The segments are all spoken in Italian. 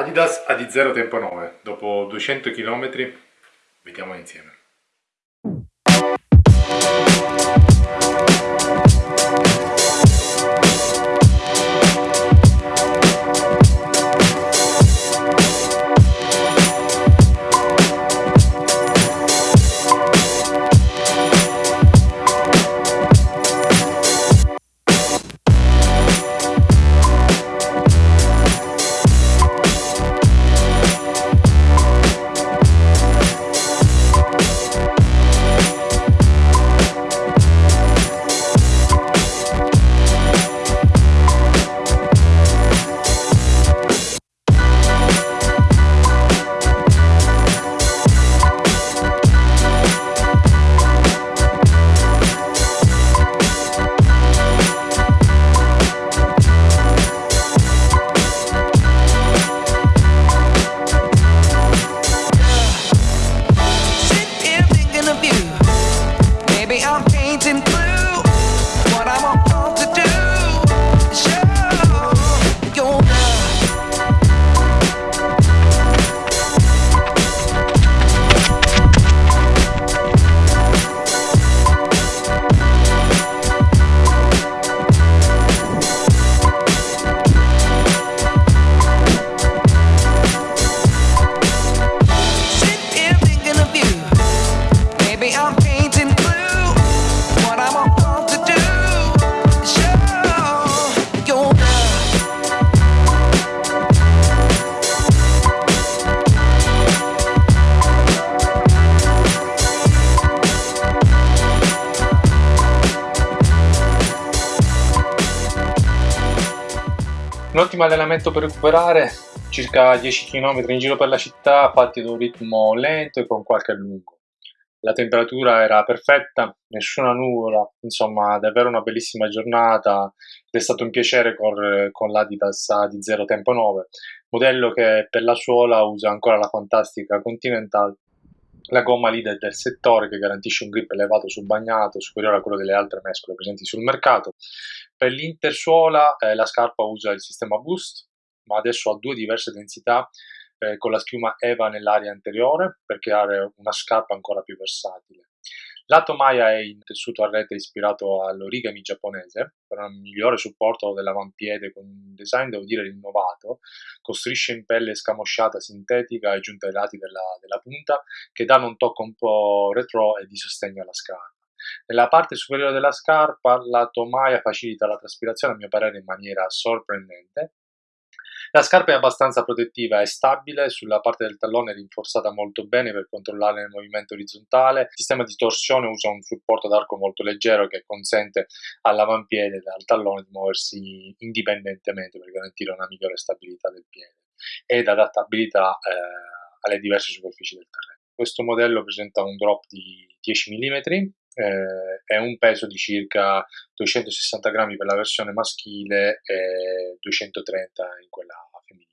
Adidas AD0 Tempo 9, dopo 200 km, vediamo insieme. Un ottimo allenamento per recuperare, circa 10 km in giro per la città, fatti ad un ritmo lento e con qualche allungo. La temperatura era perfetta, nessuna nuvola, insomma davvero una bellissima giornata ed è stato un piacere correre con l'Adidas di Zero Tempo 9, modello che per la suola usa ancora la fantastica Continental la gomma leader del settore che garantisce un grip elevato sul bagnato, superiore a quello delle altre mescole presenti sul mercato. Per l'intersuola eh, la scarpa usa il sistema Boost, ma adesso ha due diverse densità eh, con la schiuma EVA nell'area anteriore per creare una scarpa ancora più versatile. La tomaia è in tessuto a rete ispirato all'origami giapponese per un migliore supporto dell'avampiede con un design devo dire rinnovato, con strisce in pelle scamosciata sintetica e giunta ai lati della, della punta che danno un tocco un po' retro e di sostegno alla scarpa. Nella parte superiore della scarpa la tomaia facilita la traspirazione a mio parere in maniera sorprendente la scarpa è abbastanza protettiva e stabile, sulla parte del tallone è rinforzata molto bene per controllare il movimento orizzontale. Il sistema di torsione usa un supporto d'arco molto leggero che consente all'avampiede e al tallone di muoversi indipendentemente per garantire una migliore stabilità del piede ed adattabilità eh, alle diverse superfici del terreno. Questo modello presenta un drop di 10 mm eh, è un peso di circa 260 grammi per la versione maschile e 230 in quella femminile.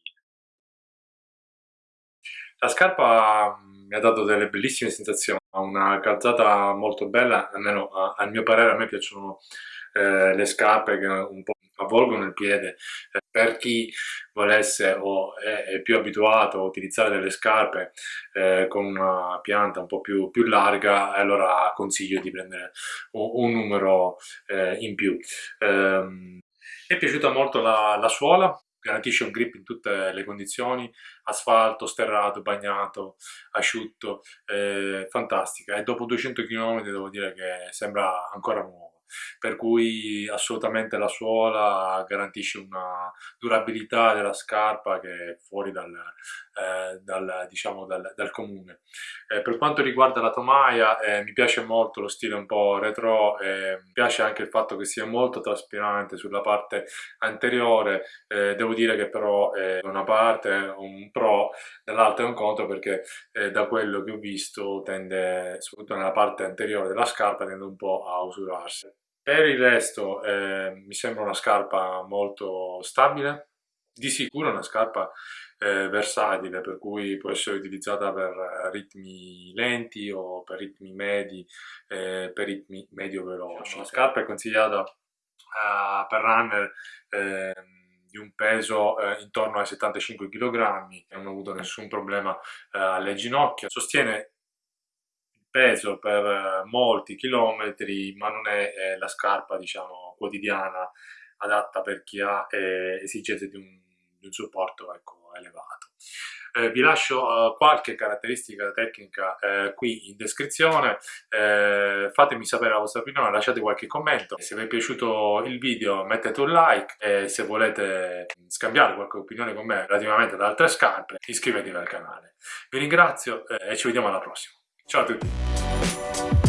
La scarpa mm, mi ha dato delle bellissime sensazioni, ha una calzata molto bella, almeno a, a mio parere a me piacciono eh, le scarpe che un po' avvolgono il piede. Eh, per chi volesse o è, più abituato a utilizzare delle scarpe eh, con una pianta un po' più, più, larga, allora consiglio di prendere un, un numero eh, in più. mi è piaciuta molto la, la suola, garantisce un grip in tutte le condizioni, asfalto, sterrato, bagnato, asciutto, eh, fantastica e dopo 200 km devo dire che sembra ancora nuovo per cui assolutamente la suola garantisce una durabilità della scarpa che è fuori dal, eh, dal, diciamo dal, dal comune. Eh, per quanto riguarda la tomaia eh, mi piace molto lo stile un po' retro, mi piace anche il fatto che sia molto traspirante sulla parte anteriore, eh, devo dire che però da una parte è un pro, dall'altra è un contro perché eh, da quello che ho visto tende, soprattutto nella parte anteriore della scarpa, tende un po' a usurarsi. Per il resto eh, mi sembra una scarpa molto stabile, di sicuro una scarpa eh, versatile per cui può essere utilizzata per ritmi lenti o per ritmi medi, eh, per ritmi medio veloci. La scarpa è consigliata uh, per runner ehm, di un peso eh, intorno ai 75 kg, non ho avuto nessun problema eh, alle ginocchia, sostiene peso per eh, molti chilometri ma non è eh, la scarpa diciamo quotidiana adatta per chi ha eh, esigenze di un, di un supporto ecco, elevato. Eh, vi lascio uh, qualche caratteristica tecnica eh, qui in descrizione, eh, fatemi sapere la vostra opinione, lasciate qualche commento, se vi è piaciuto il video mettete un like e se volete scambiare qualche opinione con me relativamente ad altre scarpe iscrivetevi al canale. Vi ringrazio eh, e ci vediamo alla prossima. Ciao a tutti!